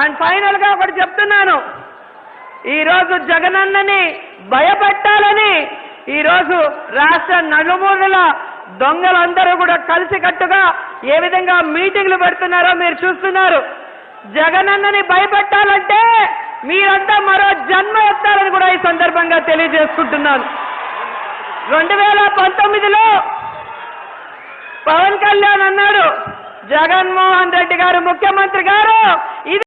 And ఫైనల్గా ఒకటి చెప్తున్నాను. ఈరోజు జగనన్నని భయపెట్టాలని ఈరోజు రాష్ట్ర నలుమూలల దొంగలందరూ కూడా కలిసికట్టుగా ఏ విధంగా మీటింగ్లు పెడుతున్నారో మీరు చూస్తున్నారు. జగనన్నని భయపెట్టాలంటే మీరంతా మరో జన్మ వస్తారని కూడా ఈ సందర్భంగా తెలియజేసుకుంటున్నాను. రెండు వేల పంతొమ్మిదిలో పవన్ కళ్యాణ్ అన్నాడు జగన్మోహన్ రెడ్డి గారు ముఖ్యమంత్రి గారు ఇది